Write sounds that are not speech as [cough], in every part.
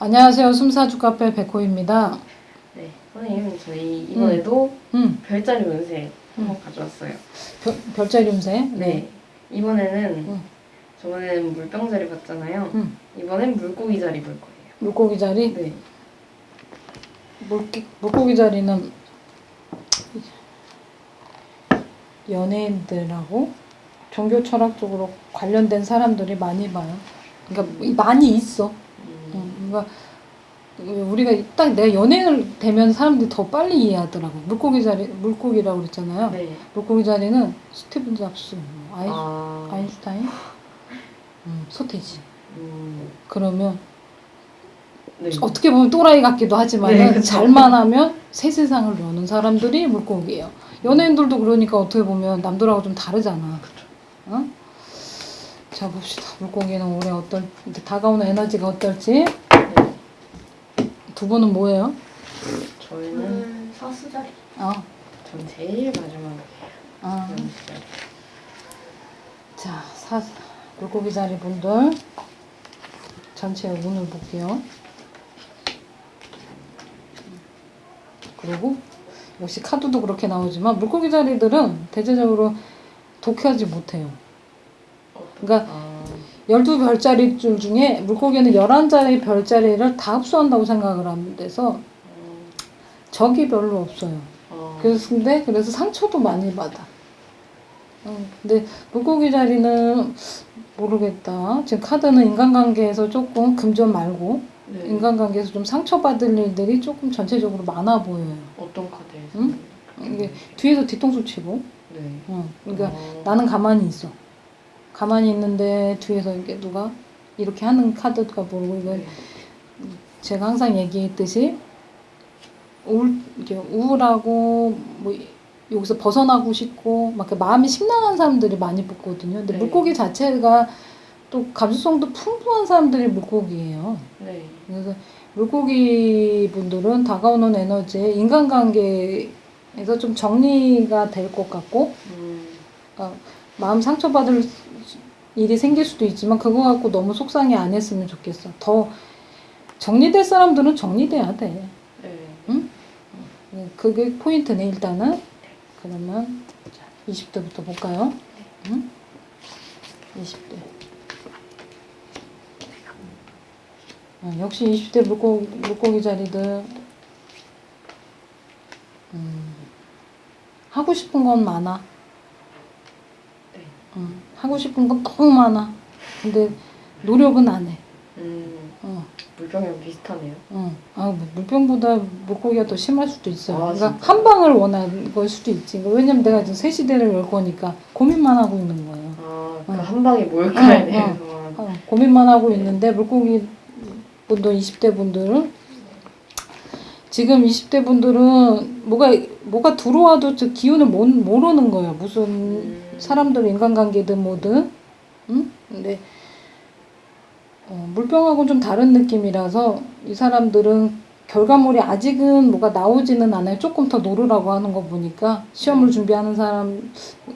안녕하세요. 숨사주 카페 백호입니다. 네, 선생님 저희 이번에도 음, 별자리 운세 한번 가져왔어요. 별, 별자리 운세. 네, 이번에는 음. 저번에는 물병 자리 봤잖아요. 음. 이번엔 물고기 자리 볼 거예요. 물고기 자리. 네, 물기, 물고기 자리는 연예인들하고 종교 철학적으로 관련된 사람들이 많이 봐요. 그러니까 이- 많이 있어. 음, 어, 그러니까 우리가 딱 내가 연예인을 되면 사람들이 더 빨리 이해하더라고. 물고기 자리, 물고기라고 그랬잖아요. 네. 물고기 자리는 스티븐 잡스, 뭐 아인, 아, 아인슈타인, 음, 소태지. 음, 그러면 네. 어떻게 보면 또라이 같기도 하지만 네. 잘만 하면 새 세상을 여는 사람들이 물고기예요. 연예인들도 그러니까 어떻게 보면 남들하고 좀 다르잖아. 어? 자 봅시다. 물고기는 올해 어떨 이제 다가오는 에너지가 어떨지. 네. 두 분은 뭐예요? 저희는 저는 사수자리. 어, 전 제일 마지막에 어. 연습을. 자 사, 물고기 자리 분들 전체 운을 볼게요. 그리고 역시 카드도 그렇게 나오지만 물고기 자리들은 대체적으로 독하지 못해요. 그러니까 아, 12별자리 줄 중에 물고기는 11자리 별자리를 다 흡수한다고 생각을 하면 돼서 음, 적이 별로 없어요. 아, 그래서 근데 그래서 상처도 많이 받아. 어, 근데 물고기 자리는 모르겠다. 지금 카드는 인간관계에서 조금 금전 말고 네. 인간관계에서 좀 상처받을 일들이 조금 전체적으로 많아 보여요. 어떤 카드에서? 응? 이게 뒤에서 뒤통수 치고, 네. 어, 그러니까 어, 나는 가만히 있어. 가만히 있는데 뒤에서 이게 누가 이렇게 하는 카드가 모르고 이거 네. 제가 항상 얘기했듯이 우울, 우울하고 뭐 여기서 벗어나고 싶고 막 마음이 심란한 사람들이 많이 붙거든요. 근데 네. 물고기 자체가 또 감수성도 풍부한 사람들이 물고기예요. 네. 그래서 물고기 분들은 다가오는 에너지에 인간관계에서 좀 정리가 될 것 같고 음, 그러니까 마음 상처받을 일이 생길 수도 있지만 그거 갖고 너무 속상해 안 했으면 좋겠어. 더 정리될 사람들은 정리돼야 돼. 네. 네, 그게 포인트네 일단은. 그러면 자, 20대부터 볼까요? 응? 20대. 어, 역시 20대 물고기, 물고기 자리들 음, 하고 싶은 건 많아. 네. 응, 하고 싶은 건 너무 많아. 근데 노력은 안 해. 음, 어, 물병이랑 비슷하네요. 어. 아, 뭐 물병보다 물고기가 더 심할 수도 있어요. 아, 그러니까 진짜? 한 방을 원하는 걸 수도 있지. 그러니까 왜냐면 내가 지금 새 시대를 열 거니까 고민만 하고 있는 거예요. 아, 그 어. 한 방에 뭘까에 어, 대해서. 어, 고민만 하고 있는데 물고기 분들 20대 분들은 지금 20대 분들은 뭐가 뭐가 들어와도 저 기운을 못, 모르는 거야. 무슨 음. 사람들 인간관계든 뭐든. 응? 근데 어, 물병하고는 좀 다른 느낌이라서 이 사람들은 결과물이 아직은 뭐가 나오지는 않아요. 조금 더 노르라고 하는 거 보니까 시험을 준비하는 사람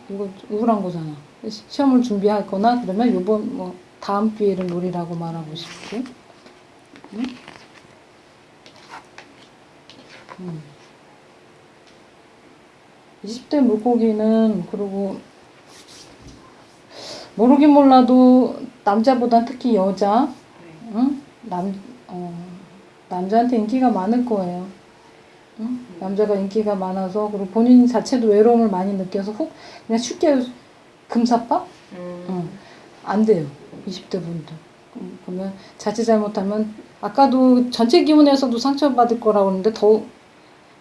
이거 우울한 거잖아. 시- 시험을 준비할 거나 그러면 요번 뭐 다음 기회를 노리라고 말하고 싶고. 응? 음. 20대 물고기는 그리고 모르긴 몰라도 남자보다 특히 여자 네. 응? 남, 어, 남자한테 인기가 많을 거예요. 응? 남자가 인기가 많아서 그리고 본인 자체도 외로움을 많이 느껴서 훅 그냥 쉽게 금사빠? 음, 응. 안 돼요. 20대 분들. 음, 그러면 자칫 잘못하면 아까도 전체 기운에서도 상처받을 거라고 하는데 더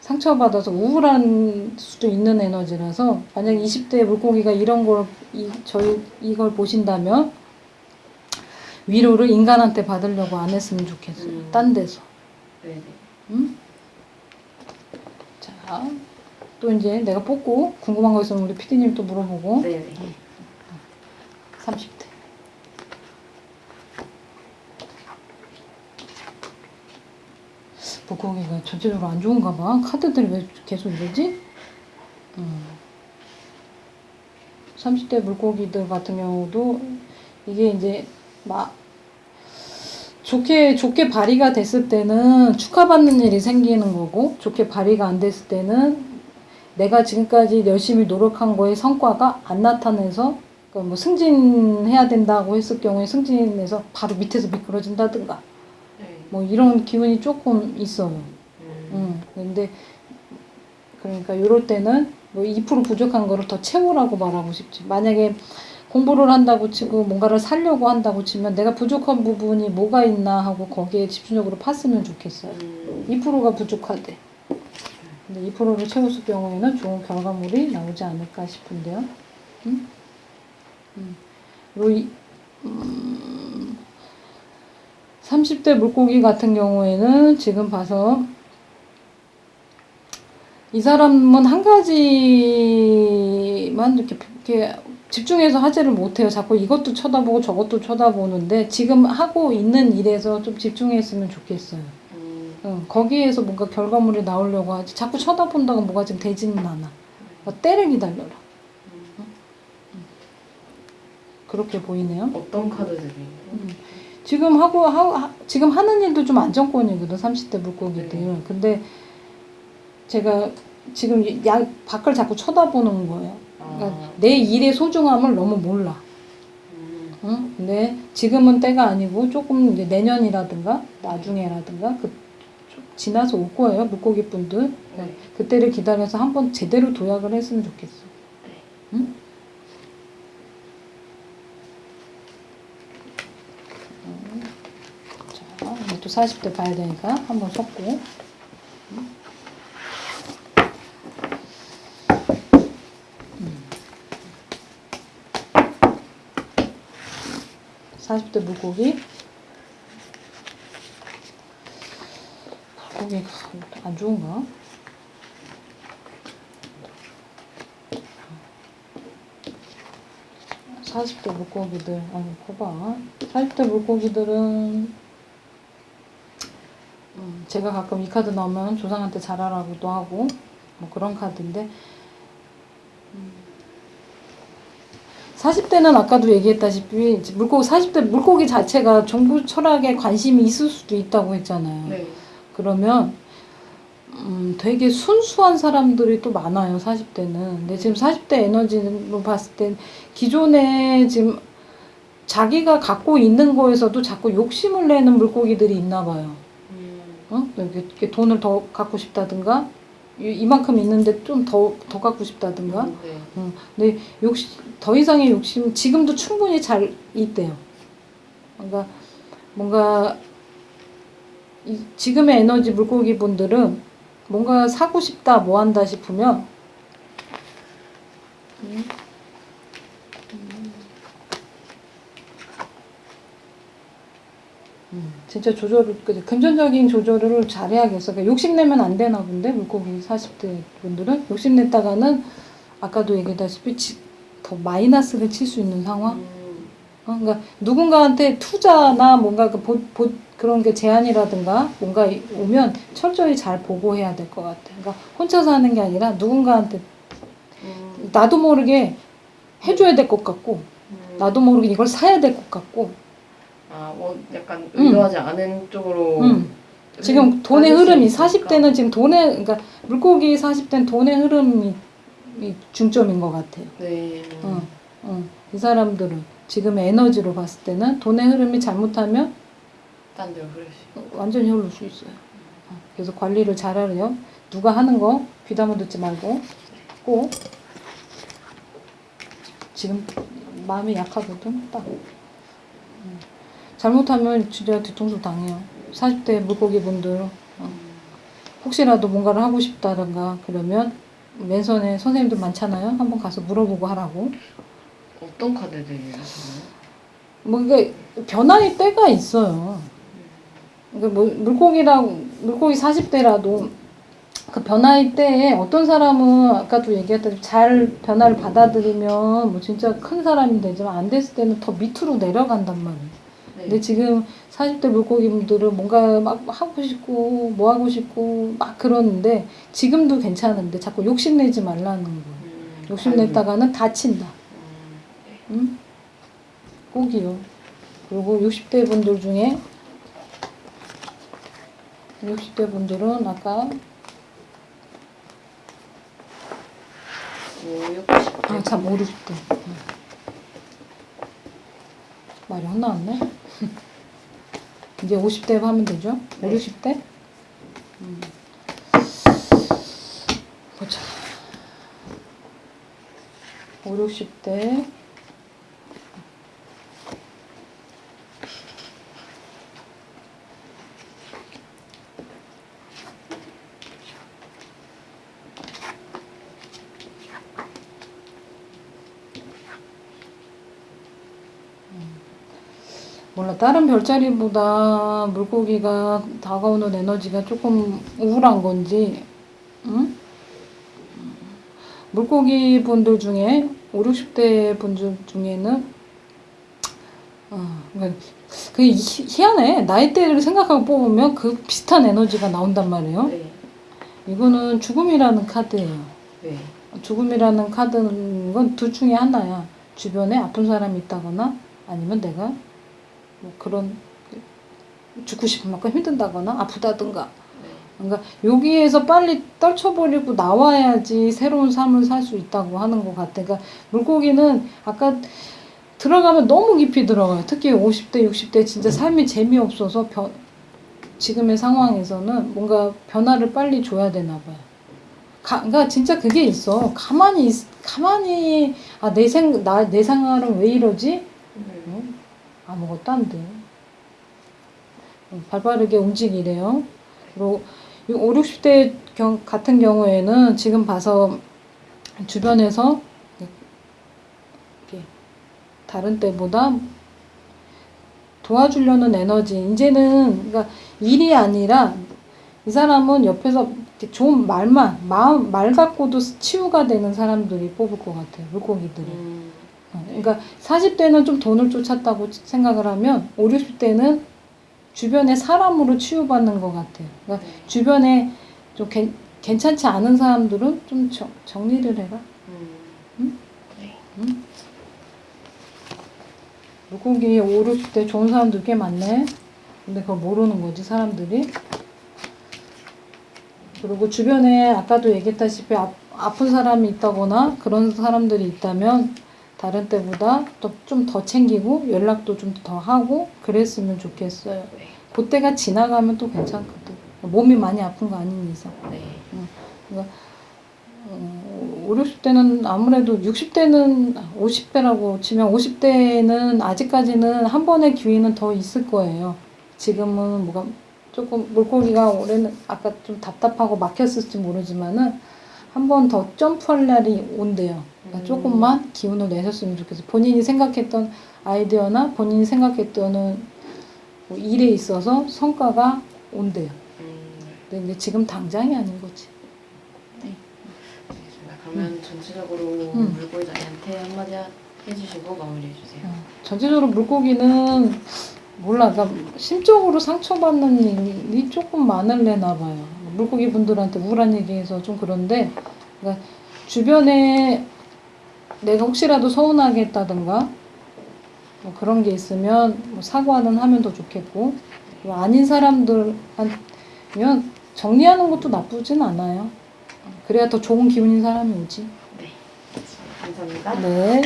상처받아서 우울한 수도 있는 에너지라서 만약 20대 물고기가 이런 걸 이, 저희 이걸 보신다면 위로를 인간한테 받으려고 안 했으면 좋겠어요. 음. 딴 데서. 네네. 응? 자, 또 이제 내가 뽑고 궁금한 거 있으면 우리 피디님 또 물어보고 네네. 30대. 물고기가 전체적으로 안 좋은가 봐. 카드들이 왜 계속 이러지? 음. 30대 물고기들 같은 경우도 이게 이제 막 좋게 좋게 발휘가 됐을 때는 축하받는 일이 생기는 거고 좋게 발휘가 안 됐을 때는 내가 지금까지 열심히 노력한 거의 성과가 안 나타내서 그러니까 뭐 승진해야 된다고 했을 경우에 승진해서 바로 밑에서 미끄러진다든가 네. 뭐 이런 기운이 조금 있어요. 음. 음, 근데 그러니까 이럴 때는 뭐 2% 부족한 거를 더 채우라고 말하고 싶지. 만약에 공부를 한다고 치고 뭔가를 살려고 한다고 치면 내가 부족한 부분이 뭐가 있나 하고 거기에 집중적으로 팠으면 좋겠어요. 음. 2%가 부족하대. 근데 2%를 채웠을 경우에는 좋은 결과물이 나오지 않을까 싶은데요. 음? 음. 그리고 이, 음, 30대 물고기 같은 경우에는 지금 봐서 이 사람은 한 가지만 이렇게, 이렇게 집중해서 하지를 못해요. 자꾸 이것도 쳐다보고 저것도 쳐다보는데 지금 하고 있는 일에서 좀 집중했으면 좋겠어요. 음. 응, 거기에서 뭔가 결과물이 나오려고 하지. 자꾸 쳐다본다고 뭐가 지금 되지는 않아. 그러니까 때를 기다려라. 음. 그렇게 보이네요. 어떤 카드 들이? 음. 지금 하고 하, 하- 지금 하는 일도 좀 안정권이거든 30대 물고기들. 네. 근데 제가 지금 이- 야 밖을 자꾸 쳐다보는 거예요. 그러니까 아. 내 일의 소중함을 너무 몰라. 음. 응? 근데 지금은 때가 아니고 조금 이제 내년이라든가 나중에라든가 그좀 지나서 올 거예요 물고기 분들. 네. 그때를 기다려서 한번 제대로 도약을 했으면 좋겠어. 네. 응? 음. 자, 이제 또 40대 봐야 되니까 한번 섞고. 음. 음. 40대 물고기. 물고기가 안 좋은가? 40대 물고기들, 아니, 봐봐. 40대 물고기들은, 음, 제가 가끔 이 카드 나오면 조상한테 잘하라고도 하고, 뭐 그런 카드인데, 음, 40대는 아까도 얘기했다시피, 물고기, 40대 물고기 자체가 정부 철학에 관심이 있을 수도 있다고 했잖아요. 네. 그러면 음, 되게 순수한 사람들이 또 많아요, 40대는. 근데 지금 40대 에너지로 봤을 땐 기존에 지금 자기가 갖고 있는 거에서도 자꾸 욕심을 내는 물고기들이 있나 봐요. 음. 어? 이렇게, 돈을 더 갖고 싶다든가, 이- 이만큼 있는데 좀 더, 더 갖고 싶다든가. 네. 음, 근데 욕심, 더 이상의 욕심, 지금도 충분히 잘 있대요. 뭔가 이, 지금의 에너지 물고기 분들은 뭔가 사고 싶다, 뭐 한다 싶으면 음, 음, 진짜 조절을, 그 금전적인 조절을 잘해야겠어. 그러니까 욕심내면 안 되나 본데, 물고기 40대 분들은. 욕심냈다가는 아까도 얘기했다시피 지- 더 마이너스를 칠 수 있는 상황? 음. 어, 그러니까 누군가한테 투자나 뭔가 그 보, 보, 그런 게 제안이라든가 뭔가 이- 오면 철저히 잘 보고해야 될 것 같아. 그러니까 혼자서 하는 게 아니라 누군가한테 음. 나도 모르게 해줘야 될 것 같고 음. 나도 모르게 이걸 사야 될 것 같고 아, 뭐 약간 음. 의도하지 않은 쪽으로 음. 지금 돈의 빠질 수 흐름이 있으니까. 40대는 지금 돈의 그러니까 물고기 40대는 돈의 흐름이 이 중점인 것 같아요. 네. 어, 어. 이 사람들은 지금의 에너지로 봤을 때는 돈의 흐름이 잘못하면 딴 데로 흐를 수. 완전히 흐를 수 있어요. 어, 그래서 관리를 잘하래요. 누가 하는 거 귀담아 듣지 말고 꼭 지금 마음이 약하거든. 딱 음. 잘못하면 진짜 뒤통수 당해요. 40대 물고기 분들 어, 혹시라도 뭔가를 하고 싶다든가 그러면 맨손에 선생님들 많잖아요. 한번 가서 물어보고 하라고. 어떤 카드들이에요? 저는? 뭐 이게 변화의 때가 있어요. 그러니까 뭐 물고기랑 물고기 40대라도 그 변화의 때에 어떤 사람은 아까도 얘기했다시피 잘 변화를 받아들이면 뭐 진짜 큰 사람이 되지만 안 됐을 때는 더 밑으로 내려간단 말이에요. 네. 근데 지금 40대 물고기분들은 뭔가 막 하고 싶고 뭐 하고 싶고 막 그러는데 지금도 괜찮은데 자꾸 욕심내지 말라는 거예요. 음. 욕심냈다가는 다친다. 음. 응? 꼭이요. 그리고 60대 분들 중에 60대 분들은 아까 5, 6, 10. 아, 참, 5, 60대. 말이 혼나왔네. [laughs] 이제 50대 하면 되죠? 5, 네. 60대? 음. 보자. 5, 60대. 몰라 다른 별자리보다 물고기가 다가오는 에너지가 조금 우울한 건지 응? 물고기 분들 중에 5, 60대 분들 중에는 어, 희- 희한해 나이대를 생각하고 뽑으면 그 비슷한 에너지가 나온단 말이에요 네. 이거는 죽음이라는 카드예요 네. 죽음이라는 카드는 건 둘 중에 하나야. 주변에 아픈 사람이 있다거나 아니면 내가 뭐 그런 죽고 싶은 만큼 힘든다거나 아프다든가. 네. 그러니까 여기에서 빨리 떨쳐버리고 나와야지 새로운 삶을 살 수 있다고 하는 것 같아. 그러니까 물고기는 아까 들어가면 너무 깊이 들어가요. 특히 50대, 60대 진짜 삶이 재미없어서 변, 지금의 상황에서는 뭔가 변화를 빨리 줘야 되나 봐요. 가, 그러니까 진짜 그게 있어. 가만히 있, 가만히 아 내 생, 나, 내 생활은 왜 이러지? 아무것도 안 돼. 응, 발빠르게 움직이래요. 그리고 이 5, 60대 경, 같은 경우에는 지금 봐서 주변에서 다른 때보다 도와주려는 에너지 이제는 그러니까 일이 아니라 이 사람은 옆에서 좋은 말만 마음 말 갖고도 치유가 되는 사람들이 뽑을 것 같아요 물고기들이. 음. 어, 그러니까 40대는 좀 돈을 쫓았다고 생각을 하면 5, 60대는 주변의 사람으로 치유받는 것 같아요. 그러니까 네. 주변에 좀 괜, 괜찮지 않은 사람들은 좀 정, 정리를 해라. 음. 응? 네. 물고기 5, 60대 좋은 사람들 꽤 많네. 근데 그걸 모르는 거지 사람들이. 그리고 주변에 아까도 얘기했다시피 아, 아픈 사람이 있다거나 그런 사람들이 있다면 다른 때보다 또좀더 챙기고 연락도 좀 더 하고 그랬으면 좋겠어요. 네. 그때가 지나가면 또 괜찮거든. 몸이 많이 아픈 거 아닌 이상. 네. 어, 5, 60대는 아무래도 60대는 50대라고 치면 50대는 아직까지는 한 번의 기회는 더 있을 거예요. 지금은 뭐가 조금 물고기가 올해는 아까 좀 답답하고 막혔을지 모르지만은 한 번 더 점프할 날이 온대요. 그러니까 음. 조금만 기운을 내셨으면 좋겠어요. 본인이 생각했던 아이디어나 본인이 생각했던 뭐 일에 있어서 성과가 온대요. 음. 근데 지금 당장이 아닌 거지. 알겠습니다. 그러면 전체적으로 음. 물고기자리한테 한마디 하- 해주시고 마무리해 주세요. 어, 전체적으로 물고기는 몰라, 그러니까 심적으로 상처받는 일이 조금 많을래나 봐요. 물고기 분들한테 우울한 얘기해서 좀 그런데, 그러니까 주변에 내가 혹시라도 서운하게 했다든가, 뭐 그런 게 있으면 뭐 사과는 하면 더 좋겠고, 그리고 아닌 사람들면 정리하는 것도 나쁘진 않아요. 그래야 더 좋은 기운인 사람이 오지. 감사합니다. 네.